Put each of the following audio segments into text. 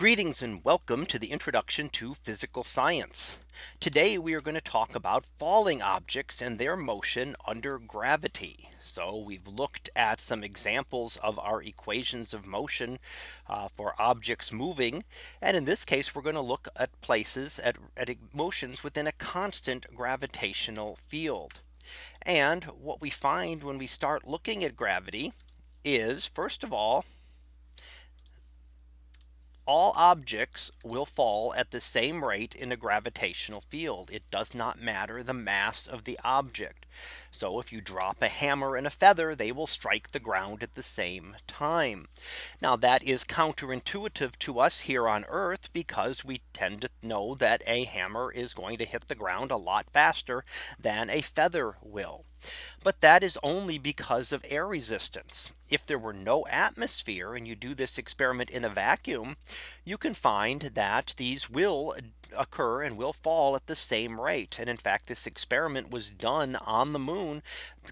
Greetings and welcome to the introduction to physical science. Today we are going to talk about falling objects and their motion under gravity. So we've looked at some examples of our equations of motion uh, for objects moving. And in this case, we're going to look at places at, at motions within a constant gravitational field. And what we find when we start looking at gravity is first of all, all objects will fall at the same rate in a gravitational field. It does not matter the mass of the object. So if you drop a hammer and a feather, they will strike the ground at the same time. Now that is counterintuitive to us here on Earth because we tend to know that a hammer is going to hit the ground a lot faster than a feather will. But that is only because of air resistance. If there were no atmosphere and you do this experiment in a vacuum, you can find that these will occur and will fall at the same rate. And in fact, this experiment was done on the moon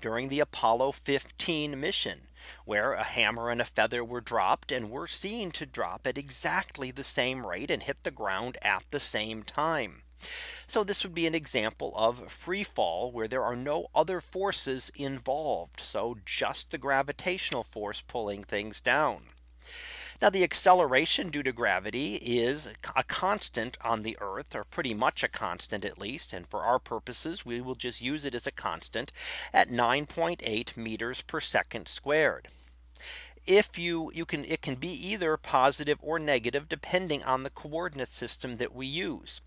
during the Apollo 15 mission where a hammer and a feather were dropped and were seen to drop at exactly the same rate and hit the ground at the same time. So this would be an example of free fall where there are no other forces involved. So just the gravitational force pulling things down. Now the acceleration due to gravity is a constant on the Earth or pretty much a constant at least. And for our purposes, we will just use it as a constant at 9.8 meters per second squared if you you can it can be either positive or negative depending on the coordinate system that we use.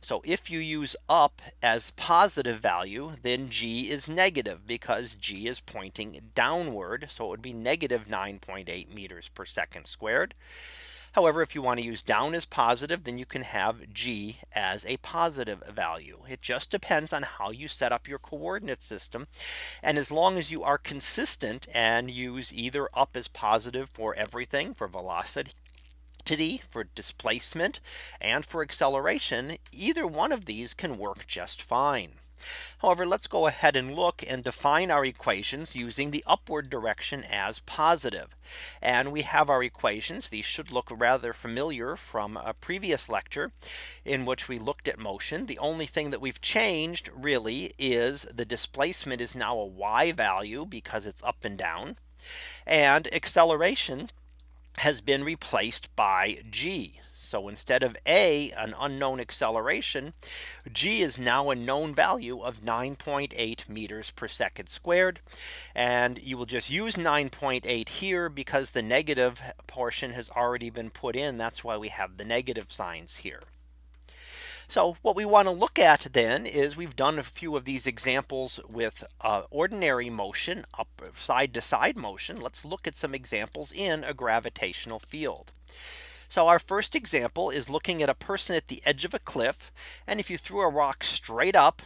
So if you use up as positive value then g is negative because g is pointing downward. So it would be negative 9.8 meters per second squared. However, if you want to use down as positive, then you can have G as a positive value. It just depends on how you set up your coordinate system. And as long as you are consistent and use either up as positive for everything for velocity for displacement and for acceleration, either one of these can work just fine. However, let's go ahead and look and define our equations using the upward direction as positive. And we have our equations. These should look rather familiar from a previous lecture in which we looked at motion. The only thing that we've changed really is the displacement is now a y value because it's up and down. And acceleration has been replaced by g. So instead of a an unknown acceleration, g is now a known value of 9.8 meters per second squared. And you will just use 9.8 here because the negative portion has already been put in. That's why we have the negative signs here. So what we want to look at then is we've done a few of these examples with uh, ordinary motion up side to side motion. Let's look at some examples in a gravitational field. So our first example is looking at a person at the edge of a cliff. And if you threw a rock straight up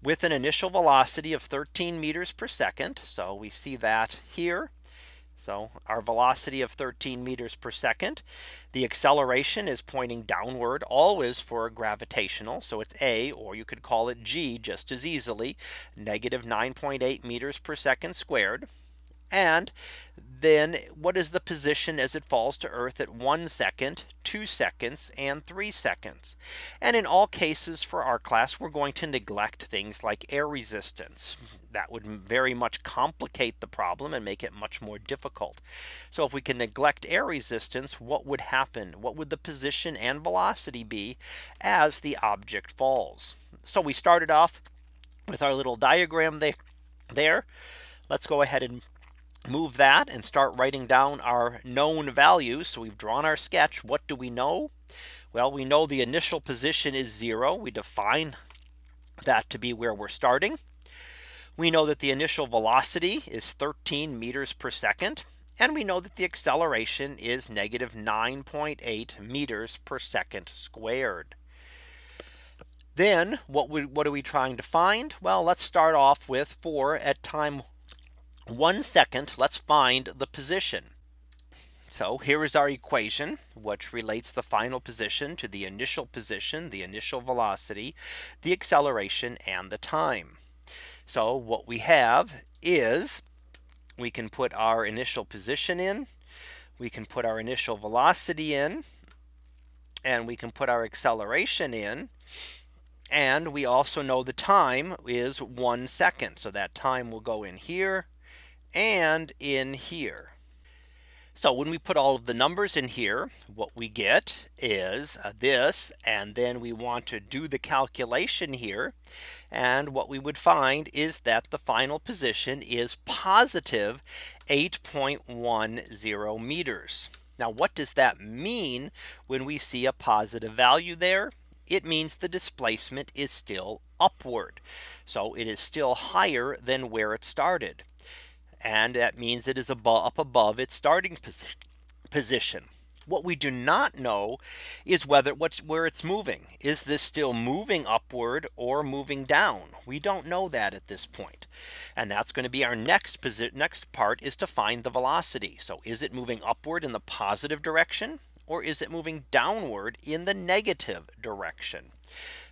with an initial velocity of 13 meters per second. So we see that here. So our velocity of 13 meters per second. The acceleration is pointing downward always for a gravitational. So it's a or you could call it g just as easily negative 9.8 meters per second squared. And then what is the position as it falls to Earth at one second, two seconds, and three seconds. And in all cases for our class, we're going to neglect things like air resistance. That would very much complicate the problem and make it much more difficult. So if we can neglect air resistance, what would happen? What would the position and velocity be as the object falls? So we started off with our little diagram there. Let's go ahead and move that and start writing down our known values. So we've drawn our sketch. What do we know? Well, we know the initial position is zero. We define that to be where we're starting. We know that the initial velocity is 13 meters per second. And we know that the acceleration is negative 9.8 meters per second squared. Then what, we, what are we trying to find? Well, let's start off with 4 at time one second, let's find the position. So here is our equation, which relates the final position to the initial position, the initial velocity, the acceleration and the time. So what we have is we can put our initial position in. We can put our initial velocity in. and we can put our acceleration in. And we also know the time is one second. So that time will go in here and in here. So when we put all of the numbers in here, what we get is uh, this, and then we want to do the calculation here. And what we would find is that the final position is positive 8.10 meters. Now, what does that mean when we see a positive value there? It means the displacement is still upward. So it is still higher than where it started and that means it is above up above its starting posi position. What we do not know is whether what's where it's moving. Is this still moving upward or moving down? We don't know that at this point. And that's going to be our next next part is to find the velocity. So is it moving upward in the positive direction? Or is it moving downward in the negative direction?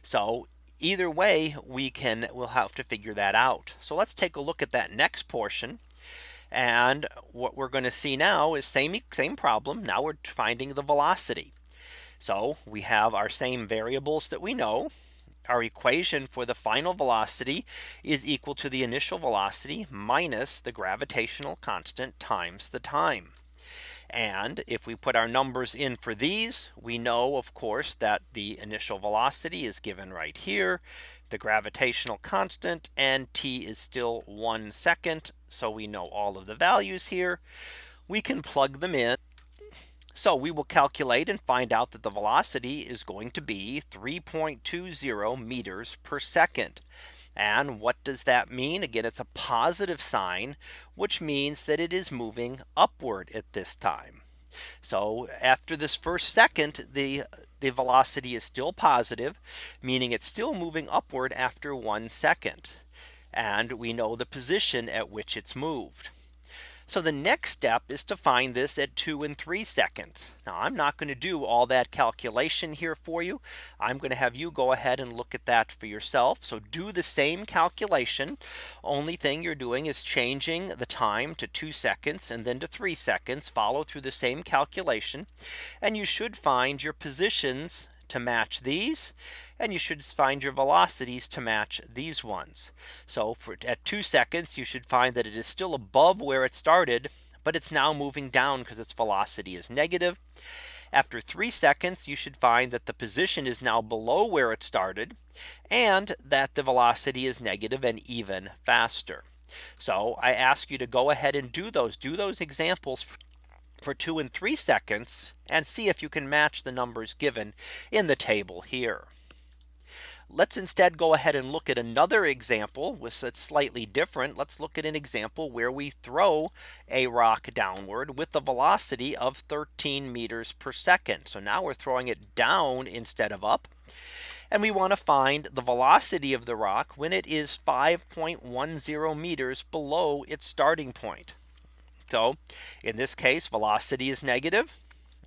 So either way, we can we'll have to figure that out. So let's take a look at that next portion. And what we're going to see now is same same problem. Now we're finding the velocity. So we have our same variables that we know. Our equation for the final velocity is equal to the initial velocity minus the gravitational constant times the time. And if we put our numbers in for these, we know, of course, that the initial velocity is given right here the gravitational constant and t is still one second. So we know all of the values here. We can plug them in. So we will calculate and find out that the velocity is going to be 3.20 meters per second. And what does that mean? Again, it's a positive sign, which means that it is moving upward at this time. So after this first second, the the velocity is still positive, meaning it's still moving upward after one second. And we know the position at which it's moved. So the next step is to find this at two and three seconds. Now I'm not going to do all that calculation here for you. I'm going to have you go ahead and look at that for yourself. So do the same calculation. Only thing you're doing is changing the time to two seconds and then to three seconds follow through the same calculation. And you should find your positions to match these and you should find your velocities to match these ones. So for at two seconds you should find that it is still above where it started but it's now moving down because its velocity is negative. After three seconds, you should find that the position is now below where it started and that the velocity is negative and even faster. So I ask you to go ahead and do those do those examples for two and three seconds and see if you can match the numbers given in the table here. Let's instead go ahead and look at another example with that's slightly different. Let's look at an example where we throw a rock downward with the velocity of 13 meters per second. So now we're throwing it down instead of up. And we want to find the velocity of the rock when it is 5.10 meters below its starting point. So in this case, velocity is negative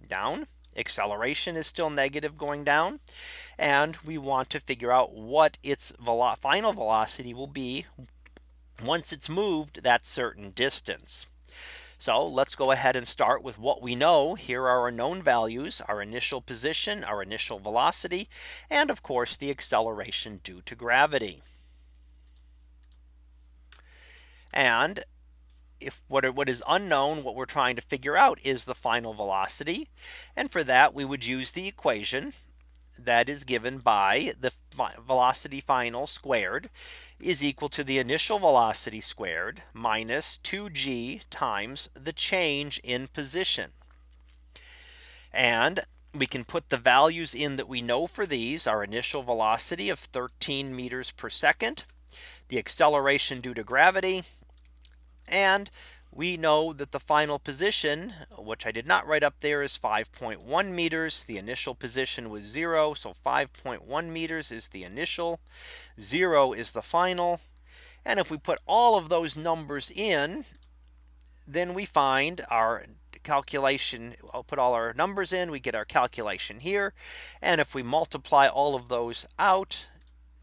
down. Acceleration is still negative going down. And we want to figure out what its velo final velocity will be once it's moved that certain distance. So let's go ahead and start with what we know. Here are our known values, our initial position, our initial velocity, and of course the acceleration due to gravity. And if what, what is unknown, what we're trying to figure out is the final velocity. And for that, we would use the equation that is given by the velocity final squared is equal to the initial velocity squared minus 2g times the change in position. And we can put the values in that we know for these our initial velocity of 13 meters per second, the acceleration due to gravity and we know that the final position, which I did not write up there is 5.1 meters. The initial position was zero. So 5.1 meters is the initial zero is the final. And if we put all of those numbers in, then we find our calculation. I'll put all our numbers in. We get our calculation here. And if we multiply all of those out,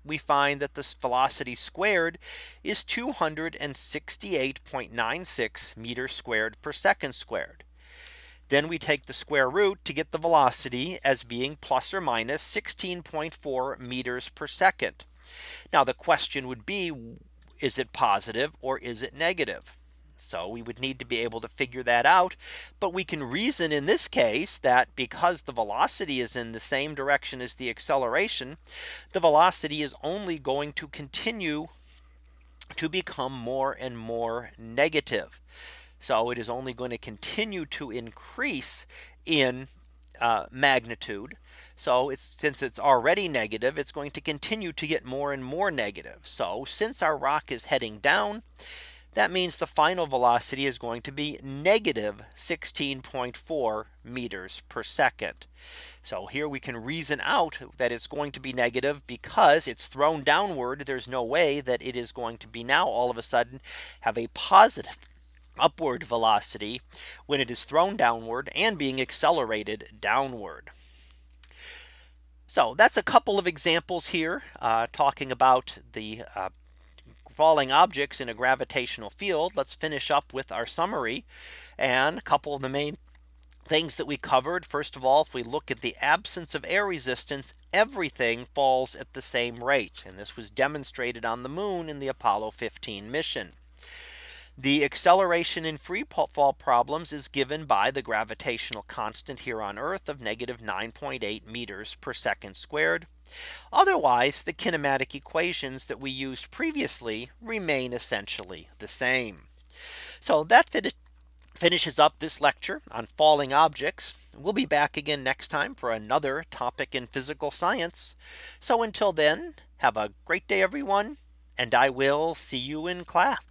we find that this velocity squared is 268.96 meters squared per second squared. Then we take the square root to get the velocity as being plus or minus 16.4 meters per second. Now the question would be, is it positive or is it negative? So we would need to be able to figure that out. But we can reason in this case that because the velocity is in the same direction as the acceleration, the velocity is only going to continue to become more and more negative. So it is only going to continue to increase in uh, magnitude. So it's since it's already negative, it's going to continue to get more and more negative. So since our rock is heading down, that means the final velocity is going to be negative 16.4 meters per second. So here we can reason out that it's going to be negative because it's thrown downward. There's no way that it is going to be now all of a sudden have a positive upward velocity when it is thrown downward and being accelerated downward. So that's a couple of examples here uh, talking about the uh, falling objects in a gravitational field. Let's finish up with our summary and a couple of the main things that we covered. First of all, if we look at the absence of air resistance, everything falls at the same rate. And this was demonstrated on the moon in the Apollo 15 mission. The acceleration in free fall problems is given by the gravitational constant here on Earth of negative 9.8 meters per second squared. Otherwise, the kinematic equations that we used previously remain essentially the same. So that finishes up this lecture on falling objects. We'll be back again next time for another topic in physical science. So until then, have a great day, everyone, and I will see you in class.